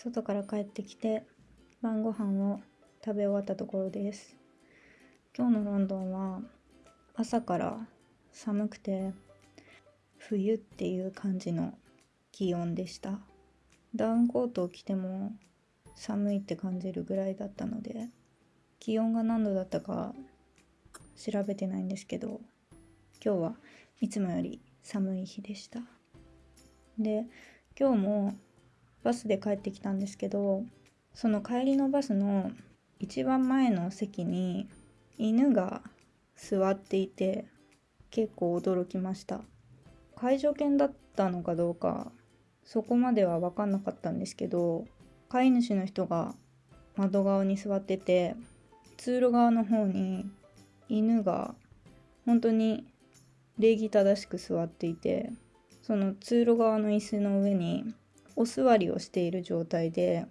外から帰ってきて晩ご飯を食べ終わったところです。今日のロンドンは朝から寒くて冬っていう感じの気温でした。ダウンコートを着ても寒いって感じるぐらいだったので気温が何度だったか調べてないんですけど今日はいつもより寒い日でした。で今日もバスで帰ってきたんですけどその帰りのバスの一番前の席に犬が座っていて結構驚きました。介助犬だったのかどうかそこまでは分かんなかったんですけど飼い主の人が窓側に座ってて通路側の方に犬が本当に礼儀正しく座っていてその通路側の椅子の上にお座りをしている状態で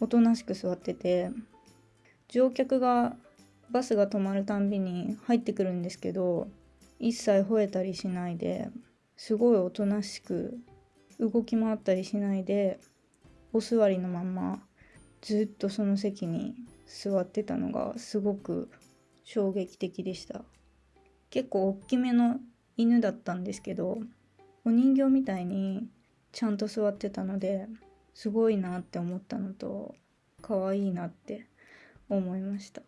おとなしく座ってて乗客がバスが止まるたんびに入ってくるんですけど一切吠えたりしないですごいおとなしく動き回ったりしないでお座りのままずっとその席に座ってたのがすごく衝撃的でした。結構大きめの犬だったんですけどお人形みたいにちゃんと座ってたのですごいなって思ったのと可愛いなって思いました。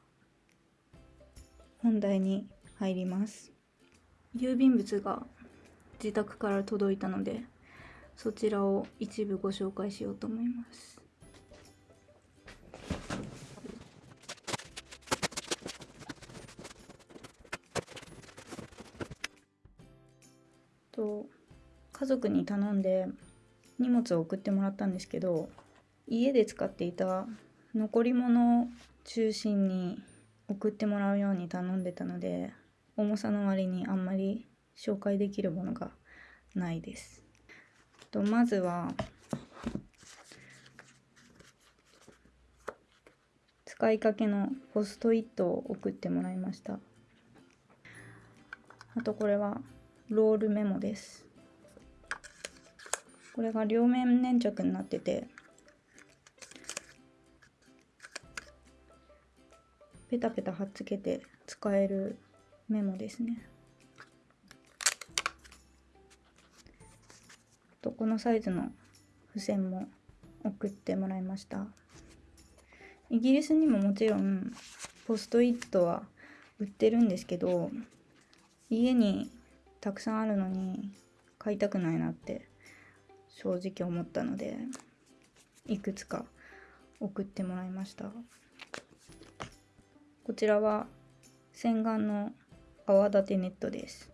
本題に入ります。郵便物が自宅から届いたのでそちらを一部ご紹介しようと思います。と家族に頼んで荷物を送ってもらったんですけど家で使っていた残り物を中心に送ってもらうように頼んでたので重さの割にあんまり紹介できるものがないです。とまずは使いかけのポストイットを送ってもらいました。あとこれはロールメモです。これが両面粘着になっててペタペタ貼っつけて使えるメモですね。とこのサイズの付箋も送ってもらいました。イギリスにももちろんポストイットは売ってるんですけど家にたくさんあるのに買いたくないなって正直思ったのでいくつか送ってもらいました。こちらは洗顔の泡立てネットです。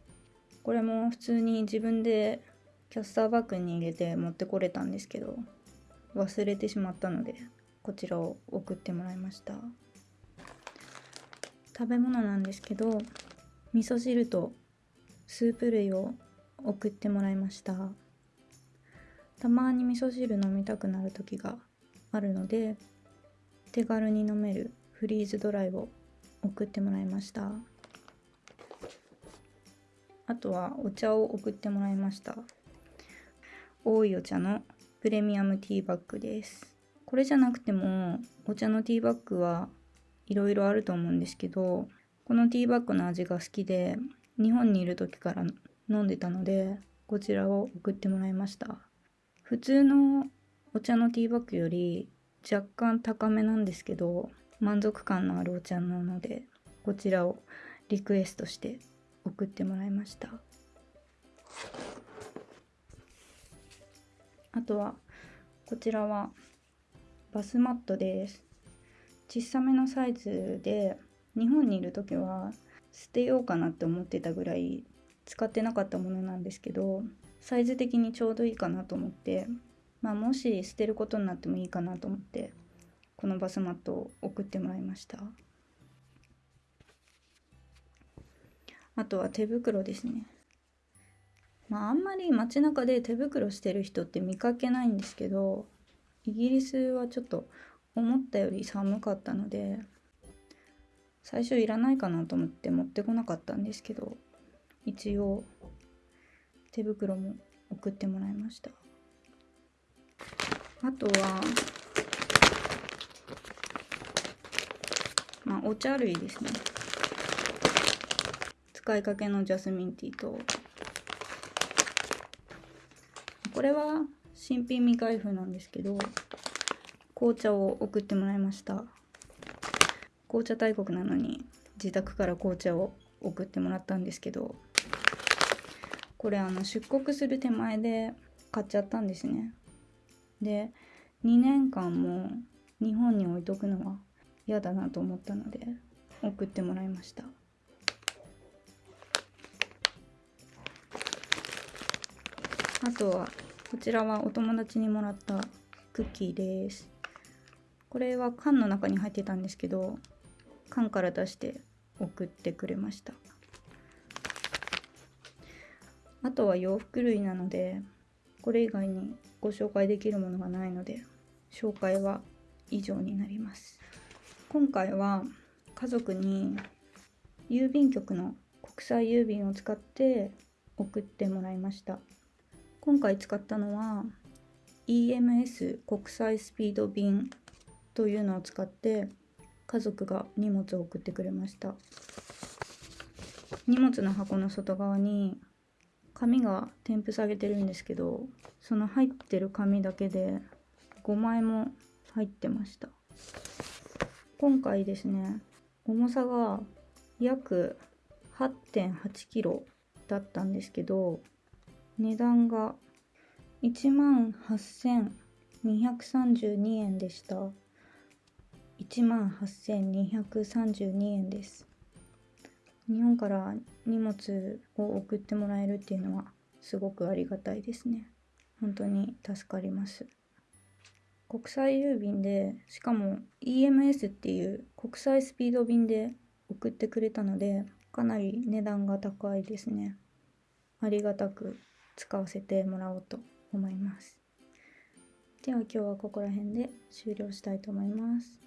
これも普通に自分でキャスターバッグに入れて持ってこれたんですけど忘れてしまったのでこちらを送ってもらいました。食べ物なんですけど味噌汁とスープ類を送ってもらいました。たまに味噌汁飲みたくなる時があるので手軽に飲めるフリーズドライを送ってもらいました。あとはお茶を送ってもらいました。多いお茶のプレミアムティーバッグです。これじゃなくてもお茶のティーバッグはいろいろあると思うんですけどこのティーバッグの味が好きで日本にいる時から飲んでたのでこちらを送ってもらいました。普通のお茶のティーバッグより若干高めなんですけど満足感のあるお茶なのでこちらをリクエストして送ってもらいました。あとはこちらはバスマットです。小さめのサイズで日本にいる時は捨てようかなって思ってたぐらい使ってなかったものなんですけどサイズ的にちょうどいいかなと思って、まあ、もし捨てることになってもいいかなと思ってこのバスマットを送ってもらいました。あとは手袋ですね。まああんまり街中で手袋してる人って見かけないんですけどイギリスはちょっと思ったより寒かったので最初いらないかなと思って持ってこなかったんですけど一応手袋も送ってもらいました。あとはまあお茶類ですね。使いかけのジャスミンティーと。これは新品未開封なんですけど紅茶を送ってもらいました。紅茶大国なのに自宅から紅茶を送ってもらったんですけどこれあの出国する手前で買っちゃったんですね。で2年間も日本に置いとくのは嫌だなと思ったので送ってもらいました。あとはこちらはお友達にもらったクッキーです。これは缶の中に入ってたんですけど缶から出して送ってくれました。あとは洋服類なのでこれ以外にご紹介できるものがないので紹介は以上になります。今回は家族に郵便局の国際郵便を使って送ってもらいました。今回使ったのは EMS 国際スピード便というのを使って家族が荷物を送ってくれました。荷物の箱の外側に紙が添付されてるんですけどその入ってる紙だけで5枚も入ってました。今回ですね重さが約8 8キロだったんですけど値段が1万8232円でした。1万8232円です。日本から荷物を送ってもらえるっていうのはすごくありがたいですね。本当に助かります。国際郵便でしかも EMS っていう国際スピード便で送ってくれたのでかなり値段が高いですね。ありがたく使わせてもらおうと思います。では今日はここら辺で終了したいと思います。